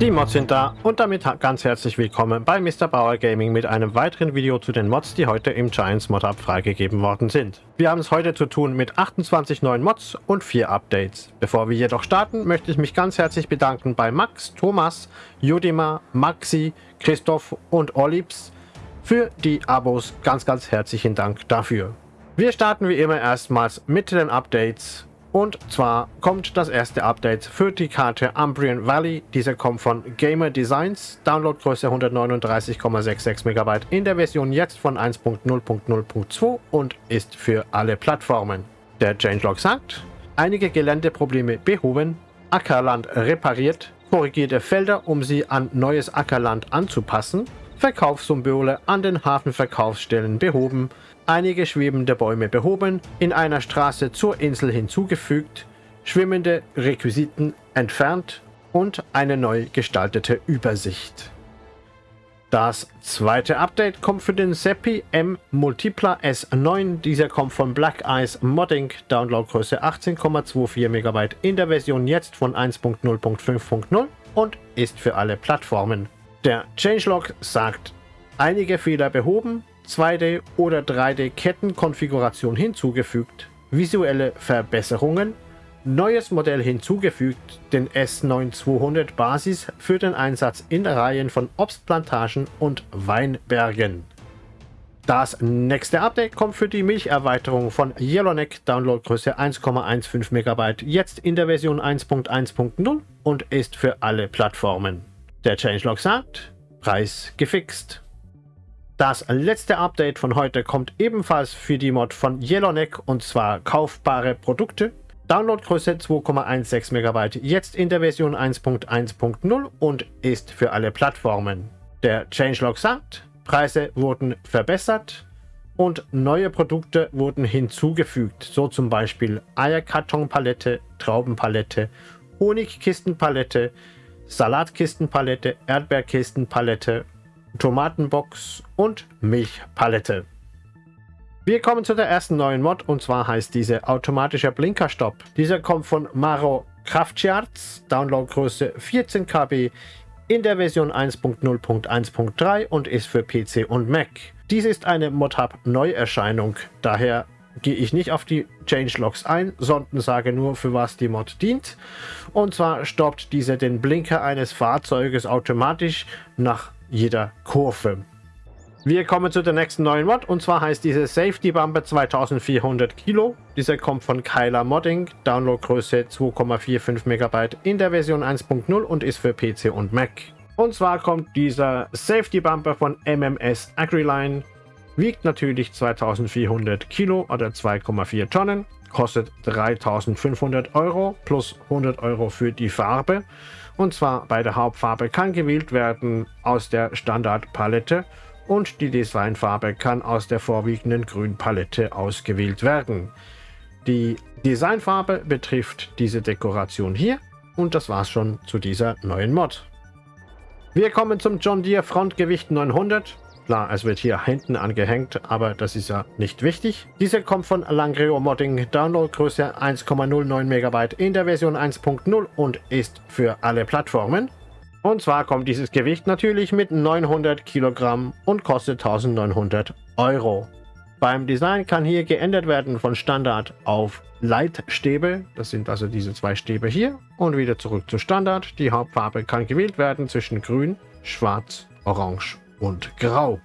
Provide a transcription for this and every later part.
Die Mods sind da und damit ganz herzlich willkommen bei Mr. Bauer Gaming mit einem weiteren Video zu den Mods, die heute im Giants Mod Hub freigegeben worden sind. Wir haben es heute zu tun mit 28 neuen Mods und 4 Updates. Bevor wir jedoch starten, möchte ich mich ganz herzlich bedanken bei Max, Thomas, Judima, Maxi, Christoph und Olips für die Abos. Ganz, ganz herzlichen Dank dafür. Wir starten wie immer erstmals mit den Updates und zwar kommt das erste Update für die Karte Umbrian Valley. Diese kommt von Gamer Designs, Downloadgröße 139,66 MB in der Version jetzt von 1.0.0.2 und ist für alle Plattformen. Der Changelog sagt, einige Geländeprobleme behoben, Ackerland repariert, korrigierte Felder, um sie an neues Ackerland anzupassen, Verkaufssymbole an den Hafenverkaufsstellen behoben, einige schwebende Bäume behoben, in einer Straße zur Insel hinzugefügt, schwimmende Requisiten entfernt und eine neu gestaltete Übersicht. Das zweite Update kommt für den Seppi M Multipla S9. Dieser kommt von Black Eyes Modding, Downloadgröße 18,24 MB in der Version jetzt von 1.0.5.0 und ist für alle Plattformen. Der Changelog sagt, einige Fehler behoben, 2D- oder 3D-Kettenkonfiguration hinzugefügt, visuelle Verbesserungen, neues Modell hinzugefügt, den S9200 Basis für den Einsatz in Reihen von Obstplantagen und Weinbergen. Das nächste Update kommt für die Milcherweiterung von Yellowneck, Downloadgröße 1,15 MB, jetzt in der Version 1.1.0 und ist für alle Plattformen. Der Changelog sagt, Preis gefixt. Das letzte Update von heute kommt ebenfalls für die Mod von Yellowneck und zwar kaufbare Produkte. Downloadgröße 2,16 MB, jetzt in der Version 1.1.0 und ist für alle Plattformen. Der Changelog sagt, Preise wurden verbessert und neue Produkte wurden hinzugefügt, so zum Beispiel Eierkartonpalette, Traubenpalette, Honigkistenpalette, Salatkistenpalette, Erdbeerkistenpalette Tomatenbox und Milchpalette. Wir kommen zu der ersten neuen Mod und zwar heißt diese automatischer Blinkerstopp. Dieser kommt von Maro Kraftcharts, Downloadgröße 14 KB in der Version 1.0.1.3 und ist für PC und Mac. Dies ist eine ModHub Neuerscheinung, daher gehe ich nicht auf die Changelogs ein, sondern sage nur, für was die Mod dient. Und zwar stoppt diese den Blinker eines Fahrzeuges automatisch nach jeder Kurve. Wir kommen zu der nächsten neuen Mod und zwar heißt diese Safety Bumper 2400 Kilo. Dieser kommt von Kyla Modding, Downloadgröße 2,45 MB in der Version 1.0 und ist für PC und Mac. Und zwar kommt dieser Safety Bumper von MMS Agriline, wiegt natürlich 2400 Kilo oder 2,4 Tonnen, kostet 3500 Euro plus 100 Euro für die Farbe und zwar bei der Hauptfarbe kann gewählt werden aus der Standardpalette und die Designfarbe kann aus der vorwiegenden Grünpalette ausgewählt werden. Die Designfarbe betrifft diese Dekoration hier und das war's schon zu dieser neuen Mod. Wir kommen zum John Deere Frontgewicht 900. Klar, es wird hier hinten angehängt, aber das ist ja nicht wichtig. Diese kommt von Langreo Modding, Downloadgröße 1,09 MB in der Version 1.0 und ist für alle Plattformen. Und zwar kommt dieses Gewicht natürlich mit 900 Kilogramm und kostet 1900 Euro. Beim Design kann hier geändert werden von Standard auf Leitstäbe, das sind also diese zwei Stäbe hier, und wieder zurück zu Standard. Die Hauptfarbe kann gewählt werden zwischen grün, schwarz, orange und grau.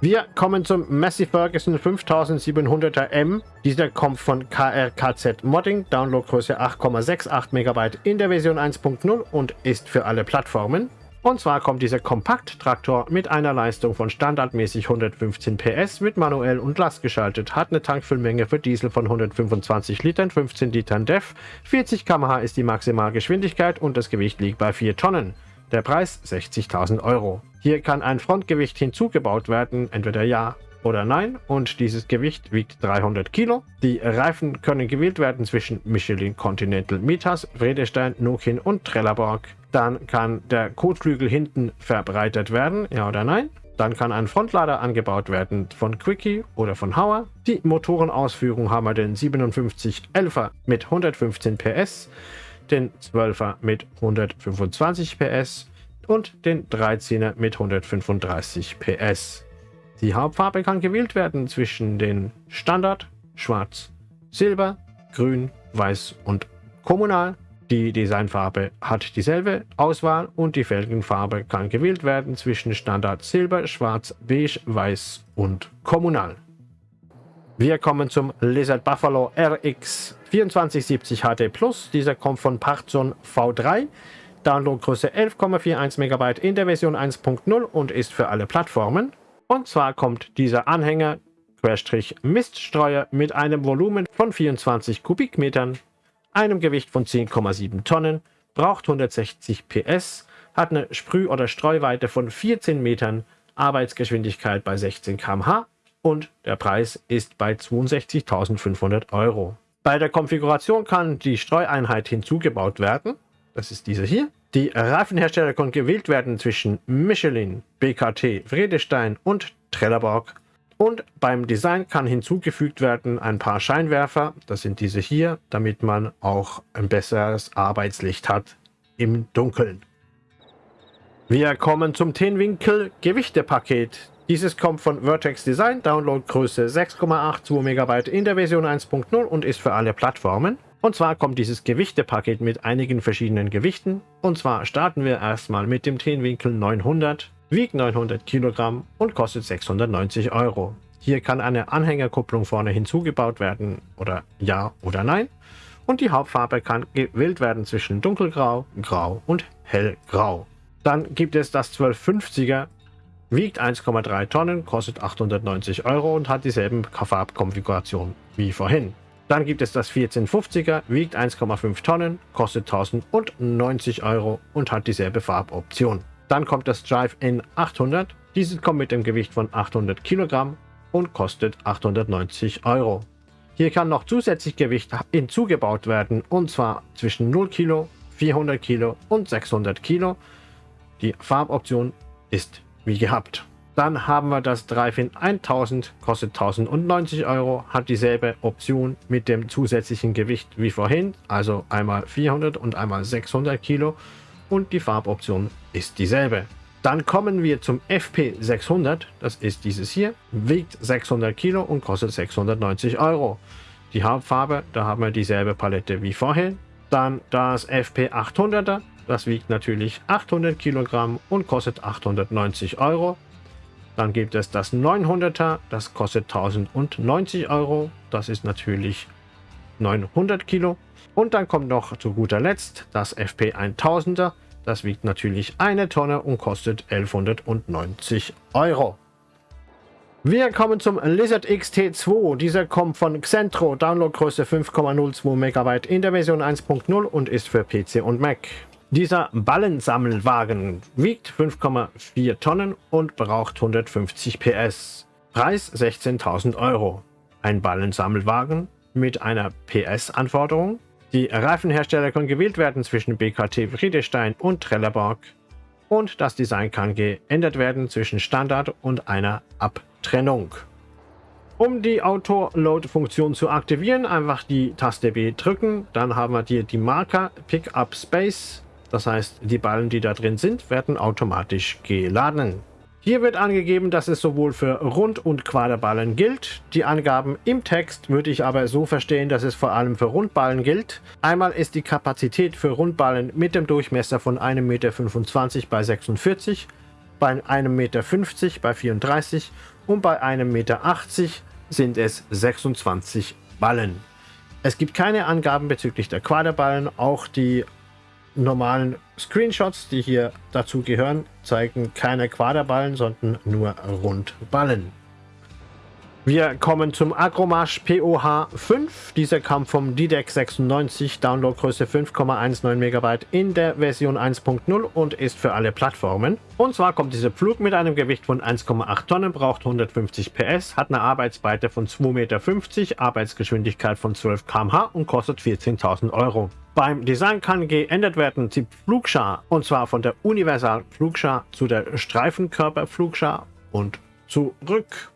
Wir kommen zum Massey Ferguson 5700er M. Dieser kommt von KRKZ Modding, Downloadgröße 8,68 MB in der Version 1.0 und ist für alle Plattformen. Und zwar kommt dieser Kompakt-Traktor mit einer Leistung von standardmäßig 115 PS, wird manuell und Last geschaltet, hat eine Tankfüllmenge für Diesel von 125 Litern, 15 Litern DEF, 40 km/h ist die Maximalgeschwindigkeit und das Gewicht liegt bei 4 Tonnen. Der Preis 60.000 Euro. Hier kann ein Frontgewicht hinzugebaut werden, entweder ja oder nein und dieses Gewicht wiegt 300 Kilo. Die Reifen können gewählt werden zwischen Michelin Continental Mitas, Vredestein, Nokin und Trelleborg. Dann kann der Kotflügel hinten verbreitert werden, ja oder nein. Dann kann ein Frontlader angebaut werden von Quickie oder von Hauer. Die Motorenausführung haben wir den 5711er mit 115 PS. den 12er mit 125 PS und den 13er mit 135 PS. Die Hauptfarbe kann gewählt werden zwischen den Standard, Schwarz, Silber, Grün, Weiß und Kommunal. Die Designfarbe hat dieselbe Auswahl und die Felgenfarbe kann gewählt werden zwischen Standard Silber, Schwarz, Beige, Weiß und Kommunal. Wir kommen zum Lizard Buffalo RX 2470 HD Plus. Dieser kommt von Partzon V3. Downloadgröße 11,41 MB in der Version 1.0 und ist für alle Plattformen. Und zwar kommt dieser Anhänger Miststreuer mit einem Volumen von 24 Kubikmetern, einem Gewicht von 10,7 Tonnen, braucht 160 PS, hat eine Sprüh- oder Streuweite von 14 Metern, Arbeitsgeschwindigkeit bei 16 km/h und der Preis ist bei 62.500 Euro. Bei der Konfiguration kann die Streueinheit hinzugebaut werden. Das ist diese hier. Die Reifenhersteller können gewählt werden zwischen Michelin, BKT, Vredestein und Trelleborg. Und beim Design kann hinzugefügt werden ein paar Scheinwerfer, das sind diese hier, damit man auch ein besseres Arbeitslicht hat im Dunkeln. Wir kommen zum Tenwinkel Gewichtepaket. Dieses kommt von Vertex Design, Downloadgröße 6,82 MB in der Version 1.0 und ist für alle Plattformen. Und zwar kommt dieses Gewichtepaket mit einigen verschiedenen Gewichten. Und zwar starten wir erstmal mit dem Tenwinkel 900, wiegt 900 Kilogramm und kostet 690 Euro. Hier kann eine Anhängerkupplung vorne hinzugebaut werden oder ja oder nein. Und die Hauptfarbe kann gewählt werden zwischen dunkelgrau, grau und hellgrau. Dann gibt es das 1250er wiegt 1,3 Tonnen, kostet 890 Euro und hat dieselben Farbkonfiguration wie vorhin. Dann gibt es das 1450er, wiegt 1,5 Tonnen, kostet 1090 Euro und hat dieselbe Farboption. Dann kommt das Drive-In 800. Dieses kommt mit dem Gewicht von 800 Kilogramm und kostet 890 Euro. Hier kann noch zusätzlich Gewicht hinzugebaut werden und zwar zwischen 0 Kilo, 400 Kilo und 600 Kilo. Die Farboption ist wie gehabt. Dann haben wir das Drive-In 1000, kostet 1090 Euro, hat dieselbe Option mit dem zusätzlichen Gewicht wie vorhin, also einmal 400 und einmal 600 Kilo und die Farboption ist dieselbe. Dann kommen wir zum FP600, das ist dieses hier, wiegt 600 Kilo und kostet 690 Euro. Die Hauptfarbe, da haben wir dieselbe Palette wie vorhin. Dann das FP800er, das wiegt natürlich 800 Kilogramm und kostet 890 Euro. Dann gibt es das 900er, das kostet 1090 Euro. Das ist natürlich 900 Kilo. Und dann kommt noch zu guter Letzt das FP 1000er. Das wiegt natürlich eine Tonne und kostet 1190 Euro. Wir kommen zum Lizard XT2. Dieser kommt von Xentro, Downloadgröße 5,02 MB in der Version 1.0 und ist für PC und Mac. Dieser Ballensammelwagen wiegt 5,4 Tonnen und braucht 150 PS. Preis 16.000 Euro. Ein Ballensammelwagen mit einer PS-Anforderung. Die Reifenhersteller können gewählt werden zwischen BKT Friedestein und Trelleborg. Und das Design kann geändert werden zwischen Standard und einer Abtrennung. Um die Auto-Load-Funktion zu aktivieren, einfach die Taste B drücken. Dann haben wir hier die Marker Pickup Space das heißt, die Ballen, die da drin sind, werden automatisch geladen. Hier wird angegeben, dass es sowohl für Rund- und Quaderballen gilt. Die Angaben im Text würde ich aber so verstehen, dass es vor allem für Rundballen gilt. Einmal ist die Kapazität für Rundballen mit dem Durchmesser von 1,25 Meter bei 46, bei 1,50 Meter bei 34 und bei 1,80 Meter sind es 26 Ballen. Es gibt keine Angaben bezüglich der Quaderballen, auch die normalen Screenshots, die hier dazu gehören, zeigen keine Quaderballen, sondern nur Rundballen. Wir kommen zum Agromarsch POH 5. Dieser kam vom DDEC 96, Downloadgröße 5,19 MB in der Version 1.0 und ist für alle Plattformen. Und zwar kommt dieser Flug mit einem Gewicht von 1,8 Tonnen, braucht 150 PS, hat eine Arbeitsbreite von 2,50 Meter, Arbeitsgeschwindigkeit von 12 km/h und kostet 14.000 Euro. Beim Design kann geändert werden die Flugschar und zwar von der Universal Flugschar zu der Streifenkörper Flugschar und zurück.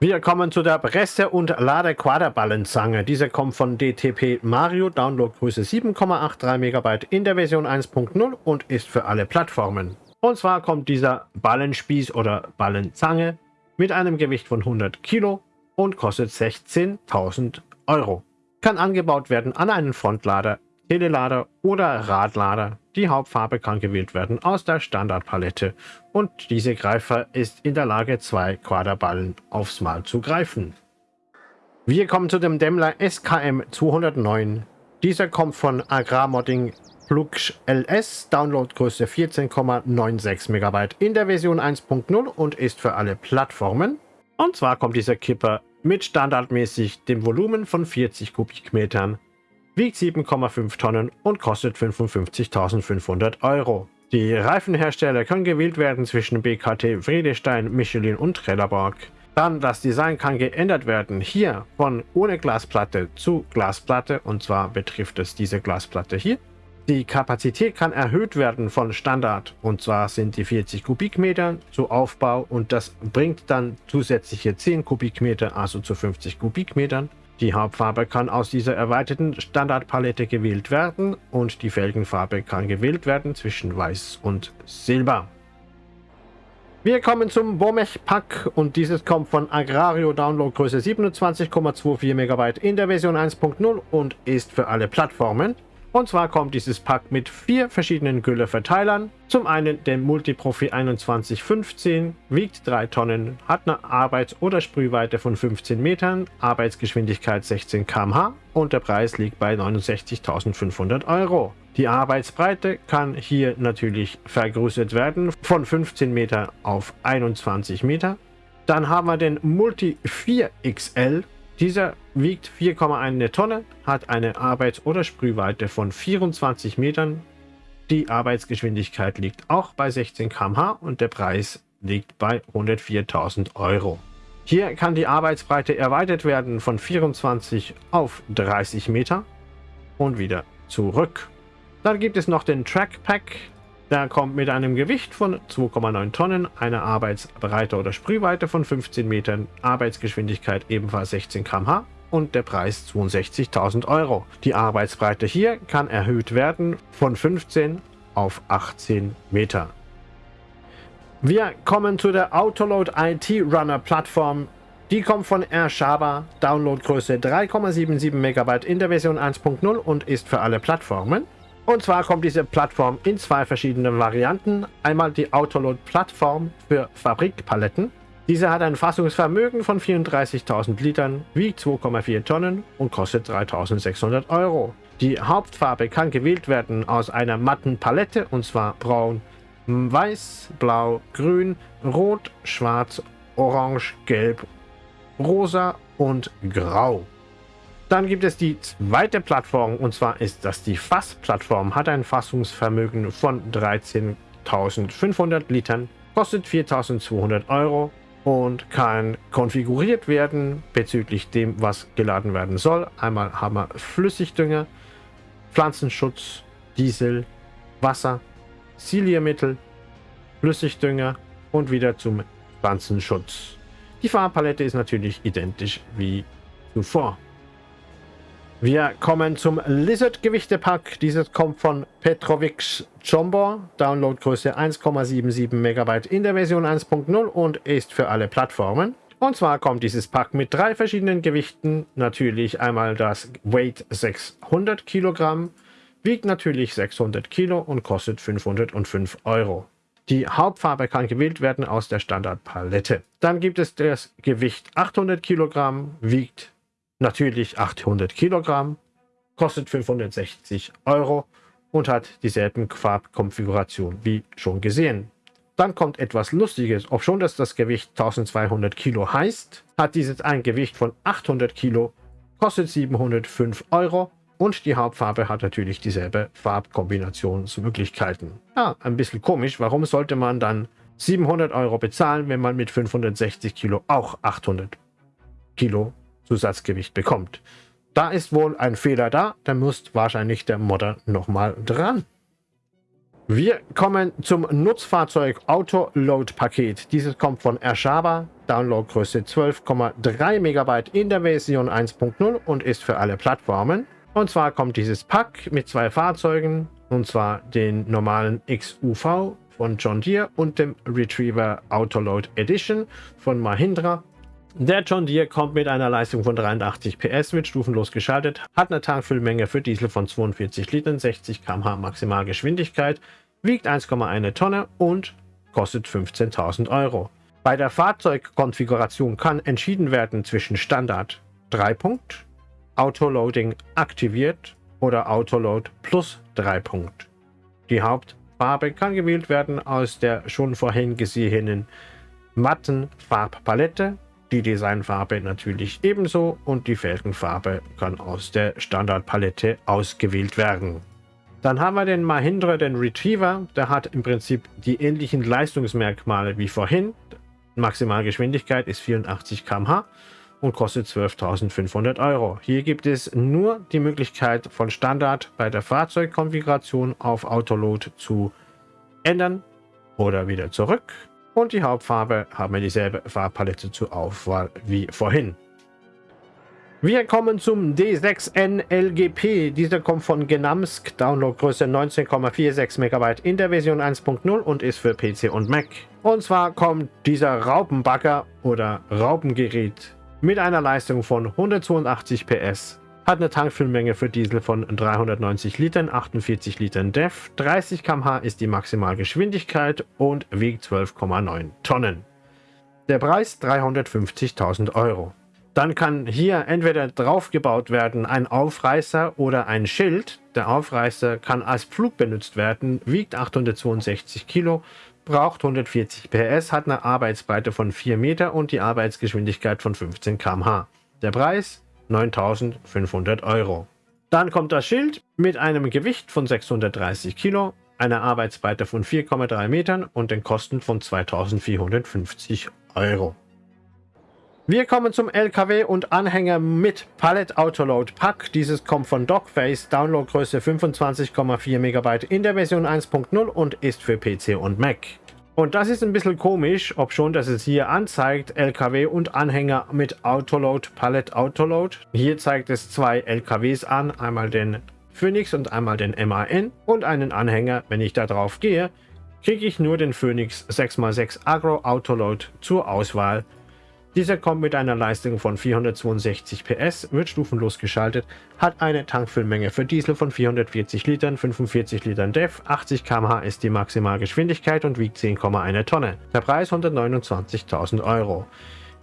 Wir kommen zu der Presse- und Lade-Quaderballenzange. Diese kommt von DTP Mario, Downloadgröße 7,83 MB in der Version 1.0 und ist für alle Plattformen. Und zwar kommt dieser Ballenspieß oder Ballenzange mit einem Gewicht von 100 Kilo und kostet 16.000 Euro. Kann angebaut werden an einen Frontlader, Telelader oder Radlader. Die Hauptfarbe kann gewählt werden aus der Standardpalette und diese Greifer ist in der Lage, zwei Quaderballen aufs Mal zu greifen. Wir kommen zu dem Dämmler SKM 209. Dieser kommt von Agrarmodding Plugsch LS, Downloadgröße 14,96 MB in der Version 1.0 und ist für alle Plattformen. Und zwar kommt dieser Kipper mit standardmäßig dem Volumen von 40 Kubikmetern wiegt 7,5 Tonnen und kostet 55.500 Euro. Die Reifenhersteller können gewählt werden zwischen BKT, Friedestein, Michelin und Trelleborg. Dann das Design kann geändert werden, hier von ohne Glasplatte zu Glasplatte und zwar betrifft es diese Glasplatte hier. Die Kapazität kann erhöht werden von Standard und zwar sind die 40 Kubikmeter zu Aufbau und das bringt dann zusätzliche 10 Kubikmeter, also zu 50 Kubikmetern. Die Hauptfarbe kann aus dieser erweiterten Standardpalette gewählt werden und die Felgenfarbe kann gewählt werden zwischen Weiß und Silber. Wir kommen zum Bomech Pack und dieses kommt von Agrario Downloadgröße 27,24 MB in der Version 1.0 und ist für alle Plattformen. Und zwar kommt dieses Pack mit vier verschiedenen Gülleverteilern. Zum einen den Multiprofi 2115, wiegt 3 Tonnen, hat eine Arbeits- oder Sprühweite von 15 Metern, Arbeitsgeschwindigkeit 16 km/h und der Preis liegt bei 69.500 Euro. Die Arbeitsbreite kann hier natürlich vergrößert werden von 15 Meter auf 21 Meter. Dann haben wir den Multi 4XL dieser wiegt 4,1 Tonne, hat eine Arbeits- oder Sprühweite von 24 Metern. Die Arbeitsgeschwindigkeit liegt auch bei 16 km/h und der Preis liegt bei 104.000 Euro. Hier kann die Arbeitsbreite erweitert werden von 24 auf 30 Meter und wieder zurück. Dann gibt es noch den Track Pack. Der kommt mit einem Gewicht von 2,9 Tonnen, einer Arbeitsbreite oder Sprühweite von 15 Metern, Arbeitsgeschwindigkeit ebenfalls 16 km/h und der Preis 62.000 Euro. Die Arbeitsbreite hier kann erhöht werden von 15 auf 18 Meter. Wir kommen zu der Autoload IT Runner Plattform. Die kommt von Airshaba, Downloadgröße 3,77 MB in der Version 1.0 und ist für alle Plattformen. Und zwar kommt diese Plattform in zwei verschiedenen Varianten. Einmal die Autoload-Plattform für Fabrikpaletten. Diese hat ein Fassungsvermögen von 34.000 Litern, wiegt 2,4 Tonnen und kostet 3.600 Euro. Die Hauptfarbe kann gewählt werden aus einer matten Palette und zwar braun, weiß, blau, grün, rot, schwarz, orange, gelb, rosa und grau. Dann gibt es die zweite Plattform und zwar ist das die Fass-Plattform. Hat ein Fassungsvermögen von 13.500 Litern, kostet 4.200 Euro und kann konfiguriert werden bezüglich dem, was geladen werden soll. Einmal haben wir Flüssigdünger, Pflanzenschutz, Diesel, Wasser, Siliermittel, Flüssigdünger und wieder zum Pflanzenschutz. Die Farbpalette ist natürlich identisch wie zuvor. Wir kommen zum Lizard-Gewichtepack. Dieses kommt von Petrovic Jumbo, Downloadgröße 1,77 MB in der Version 1.0 und ist für alle Plattformen. Und zwar kommt dieses Pack mit drei verschiedenen Gewichten. Natürlich einmal das Weight 600 Kilogramm, wiegt natürlich 600 Kilo und kostet 505 Euro. Die Hauptfarbe kann gewählt werden aus der Standardpalette. Dann gibt es das Gewicht 800 Kilogramm, wiegt natürlich 800 Kilogramm, kostet 560 Euro und hat dieselben Farbkonfiguration wie schon gesehen. Dann kommt etwas Lustiges. Ob schon dass das Gewicht 1200 Kilo heißt, hat dieses ein Gewicht von 800 Kilo, kostet 705 Euro und die Hauptfarbe hat natürlich dieselbe Farbkombinationsmöglichkeiten. Ja, ein bisschen komisch. Warum sollte man dann 700 Euro bezahlen, wenn man mit 560 Kilo auch 800 Kilo Zusatzgewicht bekommt. Da ist wohl ein Fehler da, da muss wahrscheinlich der Modder nochmal dran. Wir kommen zum Nutzfahrzeug Autoload Paket. Dieses kommt von Ershaba, Downloadgröße 12,3 MB in der Version 1.0 und ist für alle Plattformen. Und zwar kommt dieses Pack mit zwei Fahrzeugen, und zwar den normalen XUV von John Deere und dem Retriever Autoload Edition von Mahindra. Der John Deere kommt mit einer Leistung von 83 PS, wird stufenlos geschaltet, hat eine Tankfüllmenge für Diesel von 42 Litern, 60 km/h Maximalgeschwindigkeit, wiegt 1,1 Tonne und kostet 15.000 Euro. Bei der Fahrzeugkonfiguration kann entschieden werden zwischen Standard 3 Punkt, Autoloading aktiviert oder Autoload plus 3 Punkt. Die Hauptfarbe kann gewählt werden aus der schon vorhin gesehenen matten Farbpalette die Designfarbe natürlich ebenso und die Felgenfarbe kann aus der Standardpalette ausgewählt werden. Dann haben wir den Mahindra, den Retriever. Der hat im Prinzip die ähnlichen Leistungsmerkmale wie vorhin. Maximalgeschwindigkeit ist 84 km/h und kostet 12.500 Euro. Hier gibt es nur die Möglichkeit von Standard bei der Fahrzeugkonfiguration auf Autoload zu ändern oder wieder zurück und die Hauptfarbe haben wir dieselbe Farbpalette zur Auswahl wie vorhin. Wir kommen zum D6N LGP. Dieser kommt von Genamsk, Downloadgröße 19,46 MB in der Version 1.0 und ist für PC und Mac. Und zwar kommt dieser Raupenbagger oder Raupengerät mit einer Leistung von 182 PS hat eine Tankfüllmenge für Diesel von 390 Litern, 48 Litern DEF, 30 km/h ist die Maximalgeschwindigkeit und wiegt 12,9 Tonnen. Der Preis 350.000 Euro. Dann kann hier entweder draufgebaut werden ein Aufreißer oder ein Schild. Der Aufreißer kann als Pflug benutzt werden, wiegt 862 Kilo, braucht 140 PS, hat eine Arbeitsbreite von 4 Meter und die Arbeitsgeschwindigkeit von 15 km/h. Der Preis 9.500 Euro. Dann kommt das Schild mit einem Gewicht von 630 Kilo, einer Arbeitsbreite von 4,3 Metern und den Kosten von 2.450 Euro. Wir kommen zum LKW und Anhänger mit Pallet Autoload Pack. Dieses kommt von Dogface, Downloadgröße 25,4 MB in der Version 1.0 und ist für PC und Mac. Und das ist ein bisschen komisch, ob schon, dass es hier anzeigt, LKW und Anhänger mit Autoload, Pallet Autoload. Hier zeigt es zwei LKWs an, einmal den Phoenix und einmal den MAN und einen Anhänger. Wenn ich da drauf gehe, kriege ich nur den Phoenix 6x6 Agro Autoload zur Auswahl dieser kommt mit einer Leistung von 462 PS, wird stufenlos geschaltet, hat eine Tankfüllmenge für Diesel von 440 Litern, 45 Litern DEF, 80 km/h ist die Maximalgeschwindigkeit und wiegt 10,1 Tonne. Der Preis 129.000 Euro.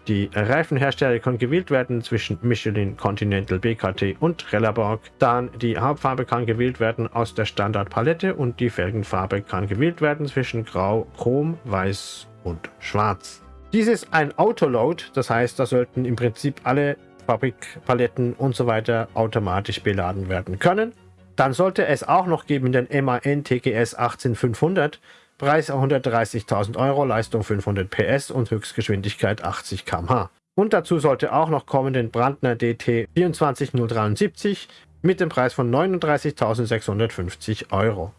Die Reifenhersteller können gewählt werden zwischen Michelin, Continental, BKT und Trelleborg. Dann die Hauptfarbe kann gewählt werden aus der Standardpalette und die Felgenfarbe kann gewählt werden zwischen Grau, Chrom, Weiß und Schwarz. Dies ist ein Autoload, das heißt, da sollten im Prinzip alle Fabrikpaletten und so weiter automatisch beladen werden können. Dann sollte es auch noch geben den MAN TGS 18500, Preis 130.000 Euro, Leistung 500 PS und Höchstgeschwindigkeit 80 km/h. Und dazu sollte auch noch kommen den Brandner DT 24073 mit dem Preis von 39.650 Euro.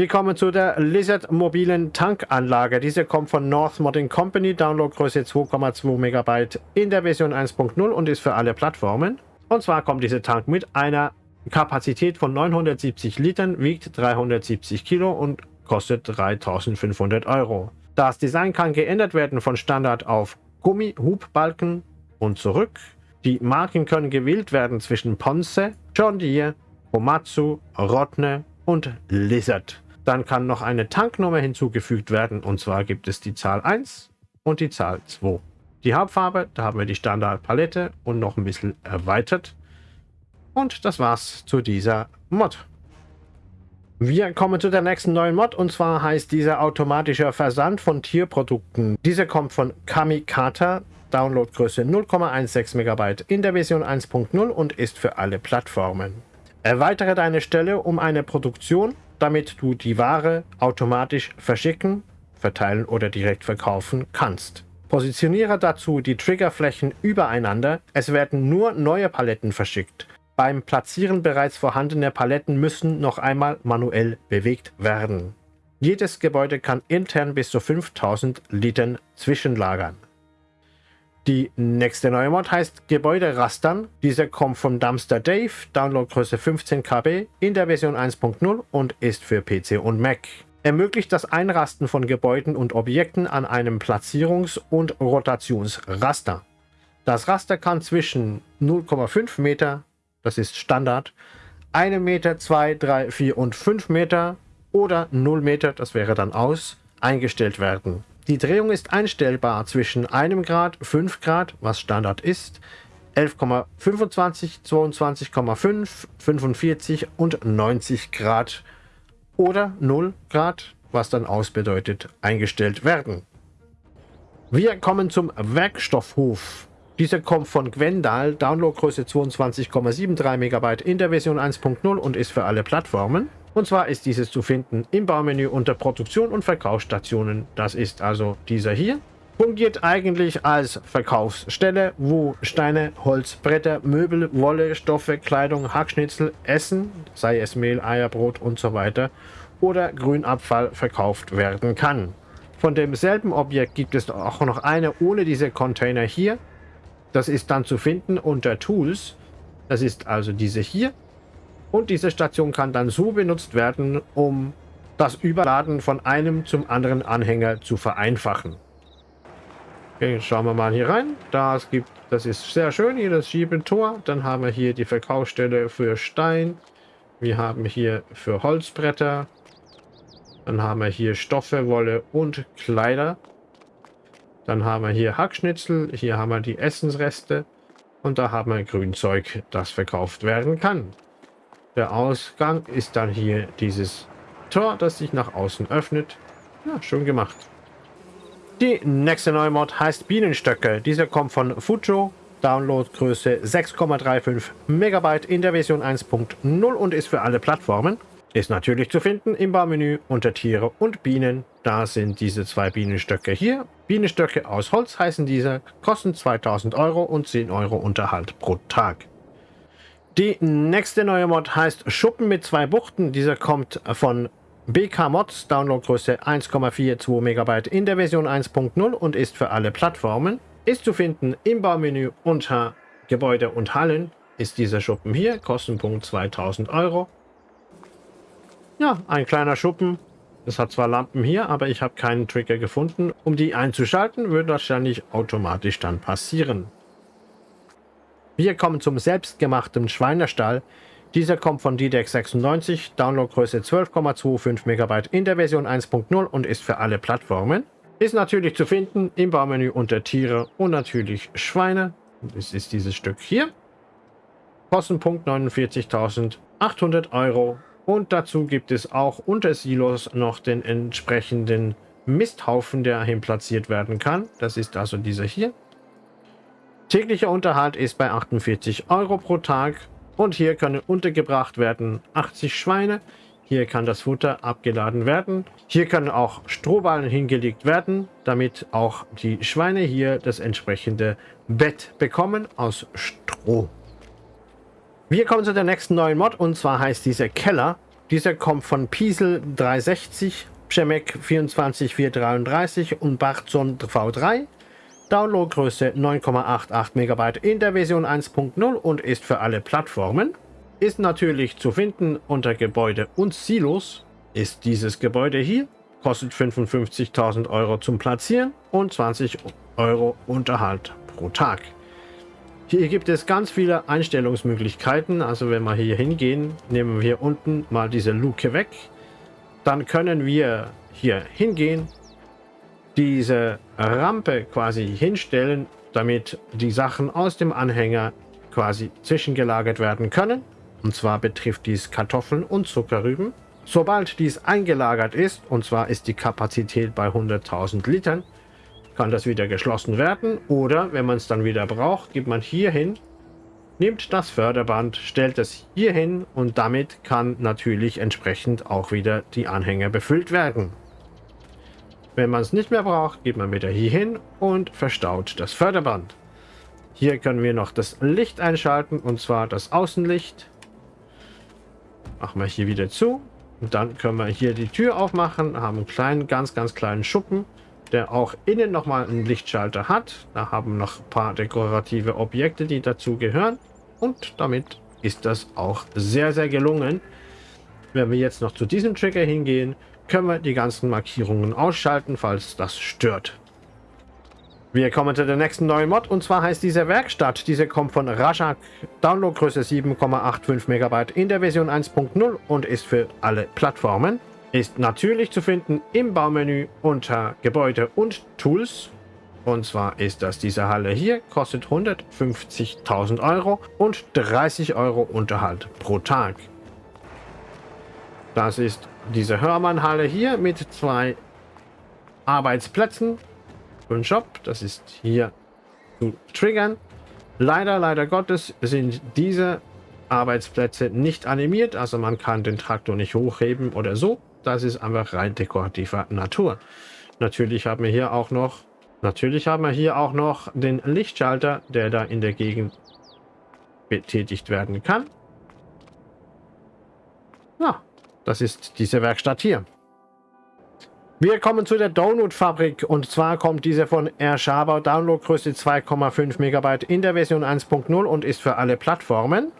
Wir kommen zu der Lizard mobilen Tankanlage. Diese kommt von North Modding Company, Downloadgröße 2,2 MB in der Version 1.0 und ist für alle Plattformen. Und zwar kommt dieser Tank mit einer Kapazität von 970 Litern, wiegt 370 Kilo und kostet 3500 Euro. Das Design kann geändert werden von Standard auf Gummi-Hubbalken und zurück. Die Marken können gewählt werden zwischen Ponce, John Deere, Komatsu, Rotne und Lizard. Dann kann noch eine Tanknummer hinzugefügt werden und zwar gibt es die Zahl 1 und die Zahl 2. Die Hauptfarbe, da haben wir die Standardpalette und noch ein bisschen erweitert. Und das war's zu dieser Mod. Wir kommen zu der nächsten neuen Mod und zwar heißt dieser automatischer Versand von Tierprodukten. Dieser kommt von Kamikata, Downloadgröße 0,16 MB in der Version 1.0 und ist für alle Plattformen. Erweitere deine Stelle um eine Produktion, damit du die Ware automatisch verschicken, verteilen oder direkt verkaufen kannst. Positioniere dazu die Triggerflächen übereinander. Es werden nur neue Paletten verschickt. Beim Platzieren bereits vorhandener Paletten müssen noch einmal manuell bewegt werden. Jedes Gebäude kann intern bis zu 5000 Litern zwischenlagern. Die nächste neue Mod heißt Gebäude rastern. Diese kommt von Dumpster Dave, Downloadgröße 15 KB in der Version 1.0 und ist für PC und Mac. Ermöglicht das Einrasten von Gebäuden und Objekten an einem Platzierungs- und Rotationsraster. Das Raster kann zwischen 0,5 Meter, das ist Standard, 1 Meter, 2, 3, 4 und 5 Meter oder 0 Meter, das wäre dann aus, eingestellt werden. Die Drehung ist einstellbar zwischen 1 Grad, 5 Grad, was Standard ist, 11,25, 22,5, 45 und 90 Grad oder 0 Grad, was dann aus bedeutet, eingestellt werden. Wir kommen zum Werkstoffhof. Dieser kommt von Gwendal, Downloadgröße 22,73 MB in der Version 1.0 und ist für alle Plattformen. Und zwar ist dieses zu finden im Baumenü unter Produktion und Verkaufsstationen. Das ist also dieser hier. Fungiert eigentlich als Verkaufsstelle, wo Steine, Holz, Bretter, Möbel, Wolle, Stoffe, Kleidung, Hackschnitzel, Essen, sei es Mehl, Eier, Brot und so weiter, oder Grünabfall verkauft werden kann. Von demselben Objekt gibt es auch noch eine ohne diese Container hier. Das ist dann zu finden unter Tools. Das ist also diese hier. Und diese Station kann dann so benutzt werden, um das Überladen von einem zum anderen Anhänger zu vereinfachen. Okay, schauen wir mal hier rein. Das, gibt, das ist sehr schön, hier das Schiebetor. Dann haben wir hier die Verkaufsstelle für Stein. Wir haben hier für Holzbretter. Dann haben wir hier Stoffe, Wolle und Kleider. Dann haben wir hier Hackschnitzel, hier haben wir die Essensreste und da haben wir Grünzeug, das verkauft werden kann. Der Ausgang ist dann hier dieses Tor, das sich nach außen öffnet. Ja, schön gemacht. Die nächste neue Mod heißt Bienenstöcke. Dieser kommt von Fujo, Downloadgröße 6,35 Megabyte in der Version 1.0 und ist für alle Plattformen. Ist natürlich zu finden im Baumenü unter Tiere und Bienen. Da sind diese zwei Bienenstöcke hier. Bienenstöcke aus Holz heißen diese, kosten 2000 Euro und 10 Euro Unterhalt pro Tag. Die nächste neue Mod heißt Schuppen mit zwei Buchten. Dieser kommt von BK Mods, Downloadgröße 1,42 MB in der Version 1.0 und ist für alle Plattformen. Ist zu finden im Baumenü unter Gebäude und Hallen. Ist dieser Schuppen hier, Kostenpunkt 2000 Euro. Ja, ein kleiner Schuppen. Es hat zwar Lampen hier, aber ich habe keinen Trigger gefunden. Um die einzuschalten, wird wahrscheinlich automatisch dann passieren. Wir kommen zum selbstgemachten Schweinestall. Dieser kommt von DDEX 96, Downloadgröße 12,25 MB in der Version 1.0 und ist für alle Plattformen. Ist natürlich zu finden im Baumenü unter Tiere und natürlich Schweine. Das ist dieses Stück hier. Kostenpunkt 49.800 Euro und dazu gibt es auch unter Silos noch den entsprechenden Misthaufen, der hin platziert werden kann. Das ist also dieser hier. Täglicher Unterhalt ist bei 48 Euro pro Tag. Und hier können untergebracht werden 80 Schweine. Hier kann das Futter abgeladen werden. Hier können auch Strohballen hingelegt werden, damit auch die Schweine hier das entsprechende Bett bekommen aus Stroh. Wir kommen zu der nächsten neuen Mod und zwar heißt dieser Keller. Dieser kommt von Piesel 360, Przemek 24433 und Barzon V3. Downloadgröße 9,88 MB in der Version 1.0 und ist für alle Plattformen. Ist natürlich zu finden unter Gebäude und Silos. Ist dieses Gebäude hier. Kostet 55.000 Euro zum Platzieren und 20 Euro Unterhalt pro Tag. Hier gibt es ganz viele Einstellungsmöglichkeiten. Also wenn wir hier hingehen, nehmen wir unten mal diese Luke weg. Dann können wir hier hingehen, diese Rampe quasi hinstellen, damit die Sachen aus dem Anhänger quasi zwischengelagert werden können. Und zwar betrifft dies Kartoffeln und Zuckerrüben. Sobald dies eingelagert ist, und zwar ist die Kapazität bei 100.000 Litern, kann das wieder geschlossen werden oder wenn man es dann wieder braucht, geht man hier hin, nimmt das Förderband, stellt es hier hin und damit kann natürlich entsprechend auch wieder die Anhänger befüllt werden. Wenn man es nicht mehr braucht, geht man wieder hier hin und verstaut das Förderband. Hier können wir noch das Licht einschalten und zwar das Außenlicht. Machen wir hier wieder zu. Und dann können wir hier die Tür aufmachen, haben einen kleinen, ganz, ganz kleinen Schuppen, der auch innen nochmal einen Lichtschalter hat. Da haben noch ein paar dekorative Objekte, die dazu gehören. Und damit ist das auch sehr, sehr gelungen. Wenn wir jetzt noch zu diesem Trigger hingehen, können wir die ganzen Markierungen ausschalten, falls das stört. Wir kommen zu der nächsten neuen Mod und zwar heißt diese Werkstatt. Diese kommt von Rajak, Downloadgröße 7,85 MB in der Version 1.0 und ist für alle Plattformen. Ist natürlich zu finden im Baumenü unter Gebäude und Tools. Und zwar ist das diese Halle hier, kostet 150.000 Euro und 30 Euro Unterhalt pro Tag. Das ist diese Hörmann-Halle hier mit zwei Arbeitsplätzen und Shop. Das ist hier zu triggern. Leider, leider Gottes sind diese Arbeitsplätze nicht animiert. Also man kann den Traktor nicht hochheben oder so. Das ist einfach rein dekorativer Natur. Natürlich haben wir hier auch noch Natürlich haben wir hier auch noch den Lichtschalter, der da in der Gegend betätigt werden kann. Ja, das ist diese Werkstatt hier. Wir kommen zu der Donut-Fabrik und zwar kommt diese von Air Schaber, Downloadgröße 2,5 MB in der Version 1.0 und ist für alle Plattformen.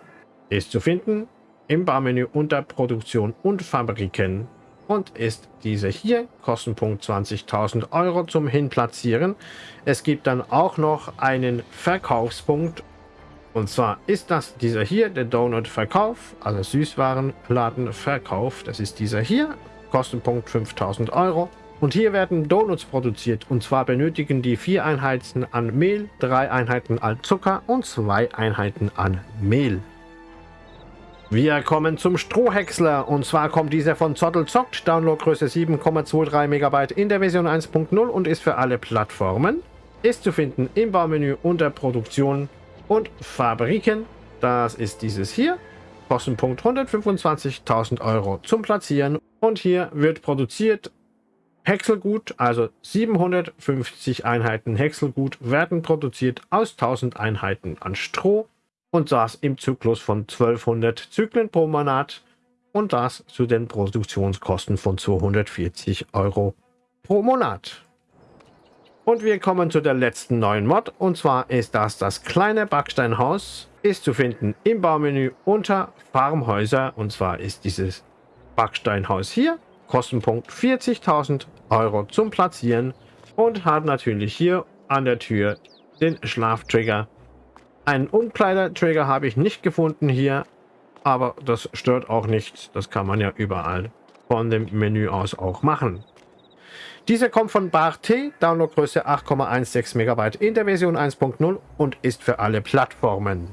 Ist zu finden im Barmenü unter Produktion und Fabriken und ist diese hier, Kostenpunkt 20.000 Euro zum Hinplatzieren. Es gibt dann auch noch einen Verkaufspunkt und zwar ist das dieser hier, der Donut-Verkauf, also Süßwarenladenverkauf. Das ist dieser hier, Kostenpunkt 5000 Euro. Und hier werden Donuts produziert und zwar benötigen die vier Einheiten an Mehl, drei Einheiten an Zucker und zwei Einheiten an Mehl. Wir kommen zum Strohhäcksler und zwar kommt dieser von Zottel Zockt, Downloadgröße 7,23 MB in der Version 1.0 und ist für alle Plattformen. Ist zu finden im Baumenü unter Produktion und Fabriken. Das ist dieses hier. Kostenpunkt 125.000 Euro zum Platzieren und hier wird produziert Häckselgut, also 750 Einheiten Häckselgut werden produziert aus 1000 Einheiten an Stroh und das im Zyklus von 1200 Zyklen pro Monat und das zu den Produktionskosten von 240 Euro pro Monat. Und wir kommen zu der letzten neuen Mod und zwar ist das das kleine Backsteinhaus. Ist zu finden im Baumenü unter Farmhäuser und zwar ist dieses Backsteinhaus hier. Kostenpunkt 40.000 Euro zum Platzieren und hat natürlich hier an der Tür den Schlaftrigger. Einen Umkleidertrigger habe ich nicht gefunden hier, aber das stört auch nicht. Das kann man ja überall von dem Menü aus auch machen. Dieser kommt von Bart Downloadgröße 8,16 MB in der Version 1.0 und ist für alle Plattformen.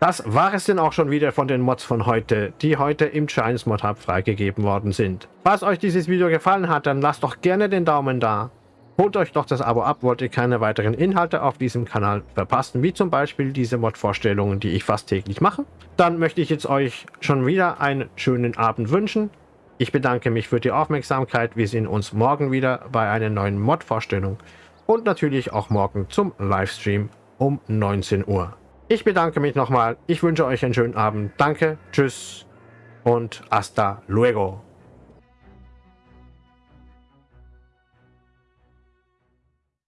Das war es denn auch schon wieder von den Mods von heute, die heute im Giants Mod Hub freigegeben worden sind. Falls euch dieses Video gefallen hat, dann lasst doch gerne den Daumen da. Holt euch doch das Abo ab, wollt ihr keine weiteren Inhalte auf diesem Kanal verpassen, wie zum Beispiel diese Mod-Vorstellungen, die ich fast täglich mache. Dann möchte ich jetzt euch schon wieder einen schönen Abend wünschen. Ich bedanke mich für die Aufmerksamkeit. Wir sehen uns morgen wieder bei einer neuen Mod-Vorstellung und natürlich auch morgen zum Livestream um 19 Uhr. Ich bedanke mich nochmal. Ich wünsche euch einen schönen Abend. Danke, tschüss und hasta luego.